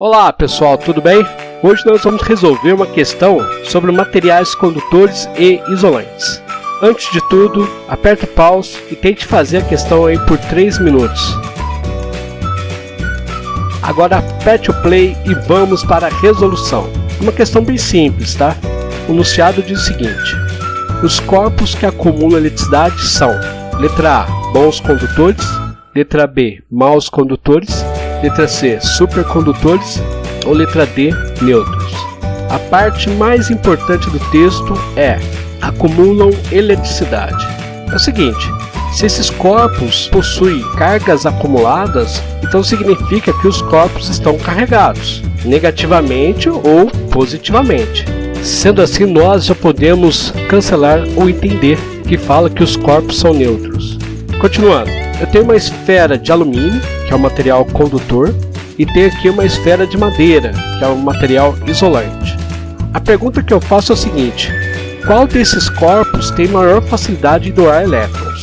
Olá pessoal, tudo bem? Hoje nós vamos resolver uma questão sobre materiais condutores e isolantes. Antes de tudo, aperte pause e tente fazer a questão aí por 3 minutos. Agora aperte o play e vamos para a resolução. Uma questão bem simples, tá? O enunciado diz o seguinte. Os corpos que acumulam eletricidade são Letra A, bons condutores Letra B, maus condutores Letra C, supercondutores ou letra D, neutros. A parte mais importante do texto é acumulam eletricidade. É o seguinte, se esses corpos possuem cargas acumuladas, então significa que os corpos estão carregados, negativamente ou positivamente. Sendo assim, nós já podemos cancelar ou entender que fala que os corpos são neutros. Continuando, eu tenho uma esfera de alumínio que é um material condutor, e tem aqui uma esfera de madeira, que é um material isolante. A pergunta que eu faço é o seguinte, qual desses corpos tem maior facilidade de doar elétrons?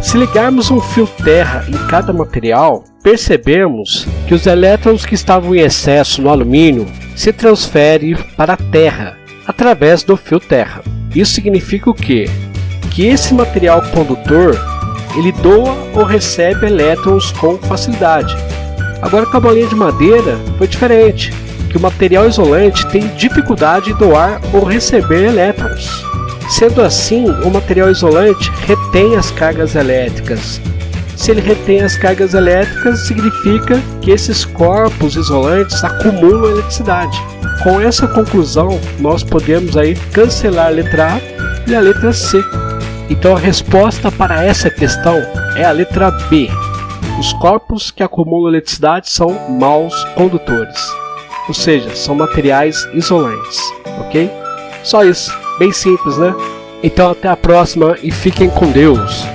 Se ligarmos um fio terra em cada material, percebemos que os elétrons que estavam em excesso no alumínio se transferem para a terra, através do fio terra. Isso significa o quê? Que esse material condutor ele doa ou recebe elétrons com facilidade. Agora com a bolinha de madeira foi diferente, que o material isolante tem dificuldade de doar ou receber elétrons. Sendo assim, o material isolante retém as cargas elétricas. Se ele retém as cargas elétricas, significa que esses corpos isolantes acumulam eletricidade. Com essa conclusão, nós podemos aí cancelar a letra A e a letra C. Então a resposta para essa questão é a letra B. Os corpos que acumulam eletricidade são maus condutores, ou seja, são materiais isolantes, ok? Só isso, bem simples, né? Então até a próxima e fiquem com Deus!